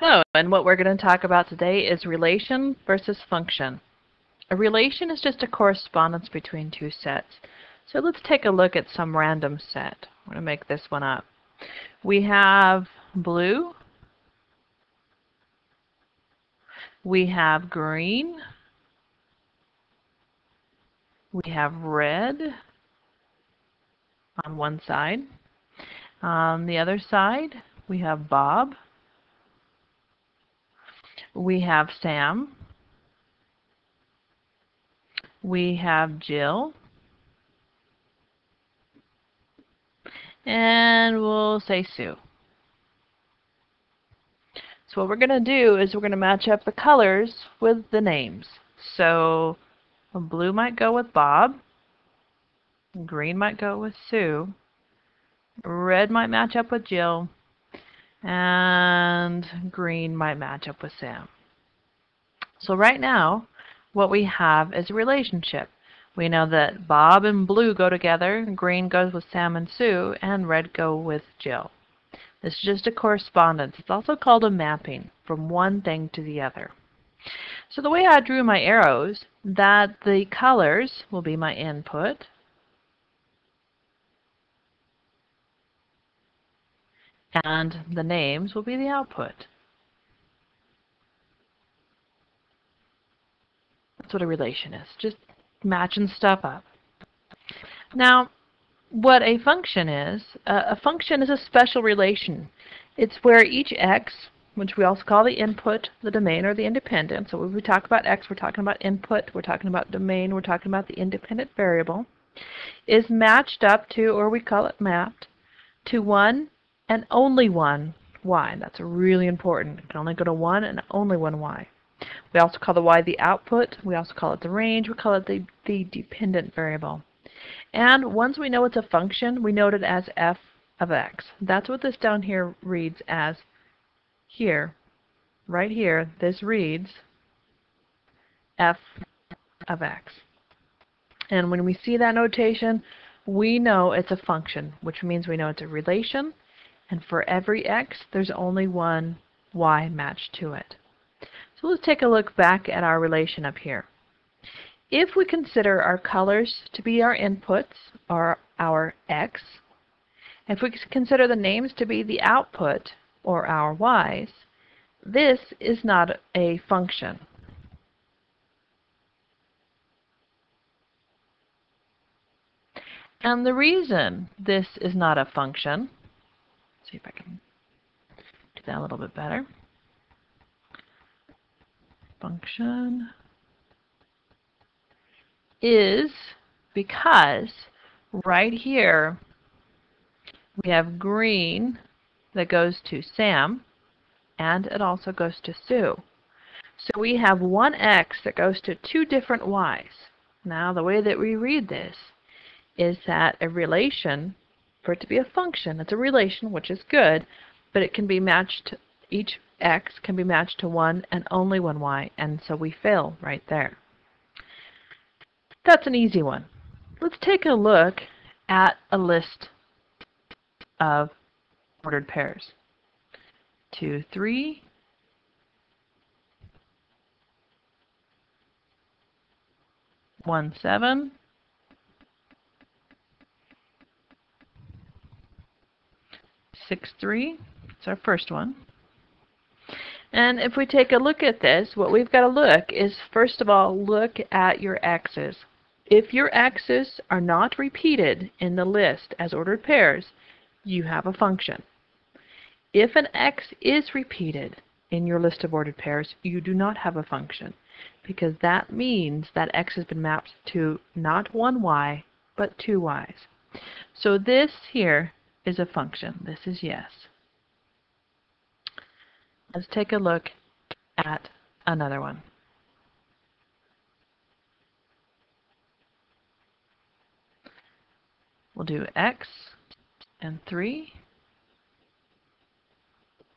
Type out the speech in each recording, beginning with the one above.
Hello, and what we're going to talk about today is relation versus function. A relation is just a correspondence between two sets. So let's take a look at some random set. I'm going to make this one up. We have blue, we have green, we have red on one side. On the other side, we have Bob, we have Sam, we have Jill, and we'll say Sue. So what we're going to do is we're going to match up the colors with the names. So blue might go with Bob, green might go with Sue, red might match up with Jill, and green might match up with Sam. So right now, what we have is a relationship. We know that Bob and Blue go together, green goes with Sam and Sue, and red go with Jill. This is just a correspondence. It's also called a mapping from one thing to the other. So the way I drew my arrows, that the colors will be my input, and the names will be the output. That's what a relation is, just matching stuff up. Now, what a function is, uh, a function is a special relation. It's where each x, which we also call the input, the domain, or the independent. So when we talk about x, we're talking about input, we're talking about domain, we're talking about the independent variable, is matched up to, or we call it mapped, to one and only one y. That's really important. It can only go to one and only one y. We also call the y the output. We also call it the range. We call it the, the dependent variable. And once we know it's a function, we note it as f of x. That's what this down here reads as here. Right here, this reads f of x. And when we see that notation, we know it's a function, which means we know it's a relation, and for every x, there's only one y matched to it. So let's take a look back at our relation up here. If we consider our colors to be our inputs, or our x, if we consider the names to be the output, or our y's, this is not a function. And the reason this is not a function see if I can do that a little bit better. Function is because right here we have green that goes to Sam and it also goes to Sue. So we have one X that goes to two different Y's. Now the way that we read this is that a relation for it to be a function. It's a relation, which is good, but it can be matched, each x can be matched to 1 and only one y, and so we fail right there. That's an easy one. Let's take a look at a list of ordered pairs. 2, 3, one seven, 6.3. It's our first one. And if we take a look at this, what we've got to look is, first of all, look at your x's. If your x's are not repeated in the list as ordered pairs, you have a function. If an x is repeated in your list of ordered pairs, you do not have a function because that means that x has been mapped to not one y, but two y's. So this here is a function. This is yes. Let's take a look at another one. We'll do x and 3.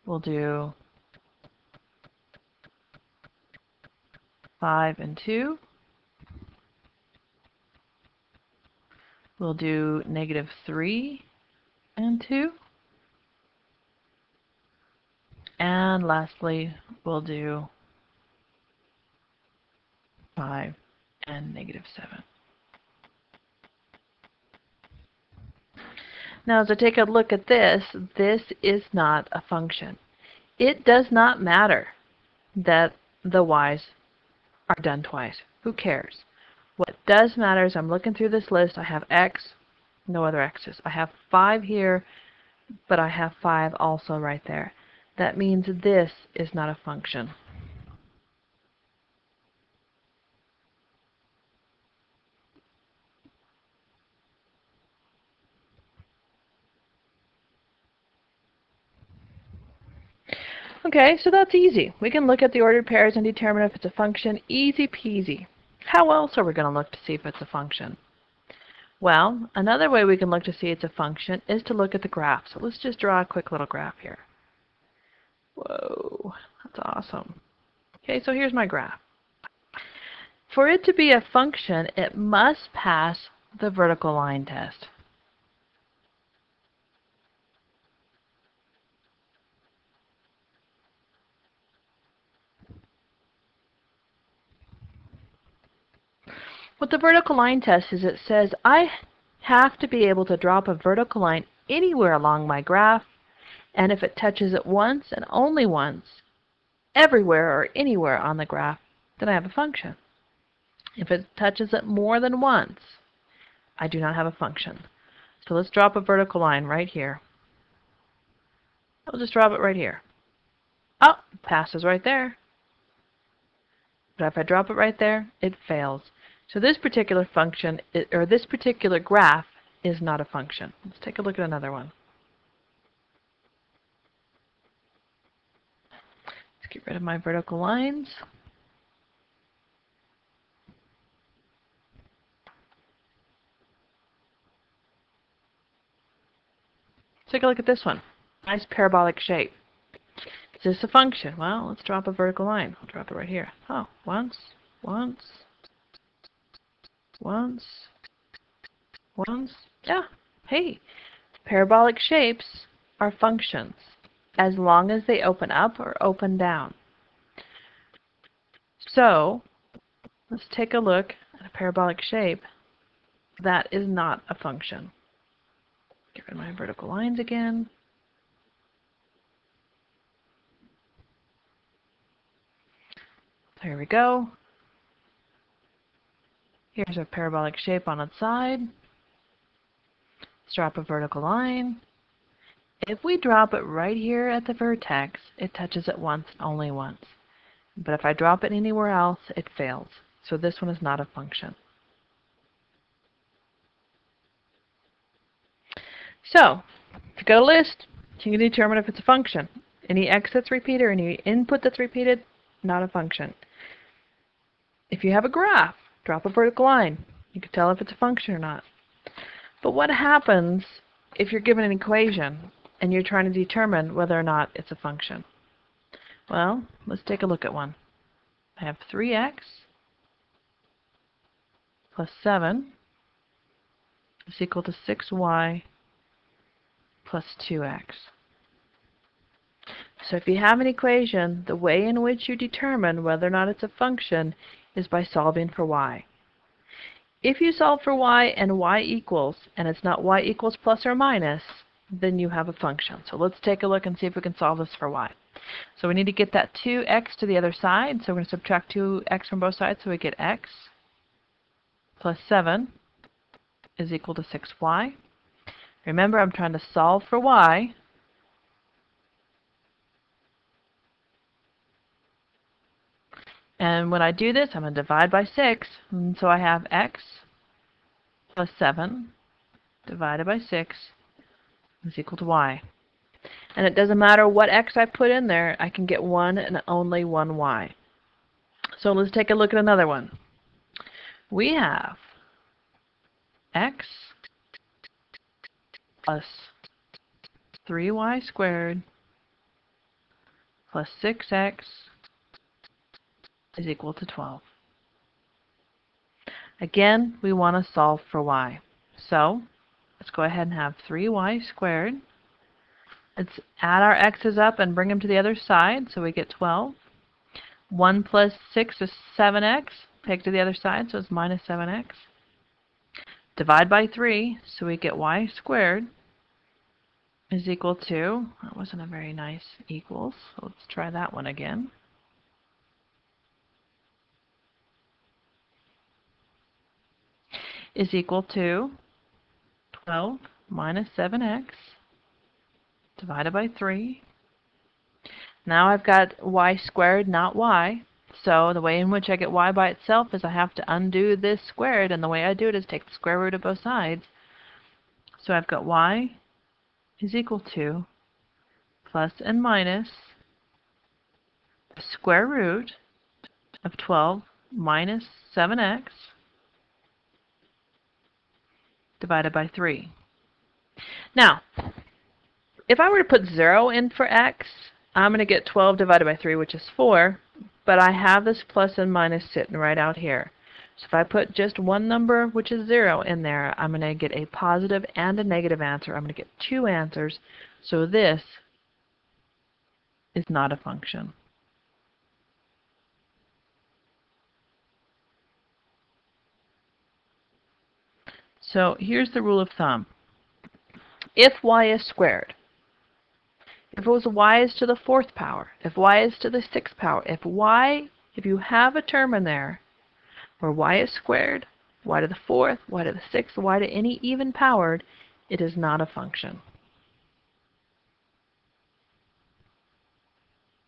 We'll do 5 and 2. We'll do negative 3 and 2. And lastly, we'll do 5 and negative 7. Now as I take a look at this, this is not a function. It does not matter that the y's are done twice. Who cares? What does matter is I'm looking through this list. I have x, no other x's. I have 5 here, but I have 5 also right there. That means this is not a function. Okay, so that's easy. We can look at the ordered pairs and determine if it's a function. Easy peasy. How else are we going to look to see if it's a function? Well, another way we can look to see it's a function is to look at the graph. So let's just draw a quick little graph here. Whoa, that's awesome. Okay, so here's my graph. For it to be a function, it must pass the vertical line test. What the vertical line test is it says I have to be able to drop a vertical line anywhere along my graph and if it touches it once and only once everywhere or anywhere on the graph then I have a function. If it touches it more than once I do not have a function. So let's drop a vertical line right here. I'll just drop it right here. Oh, passes right there. But if I drop it right there, it fails. So this particular function, or this particular graph, is not a function. Let's take a look at another one. Let's get rid of my vertical lines. Take a look at this one. Nice parabolic shape. Is this a function? Well, let's drop a vertical line. I'll drop it right here. Oh, once, once, once, once. Yeah, hey, parabolic shapes are functions as long as they open up or open down. So let's take a look at a parabolic shape. That is not a function. Get rid of my vertical lines again. There we go. Here's a parabolic shape on its side. Let's drop a vertical line. If we drop it right here at the vertex, it touches it once, only once. But if I drop it anywhere else, it fails. So this one is not a function. So, if you've got a list, can you determine if it's a function. Any x that's repeated or any input that's repeated, not a function. If you have a graph, drop a vertical line. You can tell if it's a function or not. But what happens if you're given an equation and you're trying to determine whether or not it's a function? Well, let's take a look at one. I have 3x plus 7 is equal to 6y plus 2x. So if you have an equation, the way in which you determine whether or not it's a function is by solving for y. If you solve for y and y equals, and it's not y equals plus or minus, then you have a function. So let's take a look and see if we can solve this for y. So we need to get that 2x to the other side. So we're going to subtract 2x from both sides. So we get x plus 7 is equal to 6y. Remember, I'm trying to solve for y. And when I do this, I'm going to divide by 6. And so I have x plus 7 divided by 6 is equal to y. And it doesn't matter what x I put in there, I can get one and only one y. So let's take a look at another one. We have x plus 3y squared plus 6x is equal to 12. Again, we want to solve for y. So let's go ahead and have 3y squared Let's add our x's up and bring them to the other side, so we get 12. 1 plus 6 is 7x. Take to the other side, so it's minus 7x. Divide by 3, so we get y squared is equal to, that wasn't a very nice equals, so let's try that one again. Is equal to 12 minus 7x divided by 3. Now I've got y squared, not y. So the way in which I get y by itself is I have to undo this squared, and the way I do it is take the square root of both sides. So I've got y is equal to plus and minus the square root of 12 minus 7x divided by 3. Now, if I were to put 0 in for x, I'm going to get 12 divided by 3, which is 4, but I have this plus and minus sitting right out here. So if I put just one number, which is 0, in there, I'm going to get a positive and a negative answer. I'm going to get two answers. So this is not a function. So here's the rule of thumb. If y is squared, if it was y is to the fourth power, if y is to the sixth power, if y, if you have a term in there where y is squared, y to the fourth, y to the sixth, y to any even powered, it is not a function.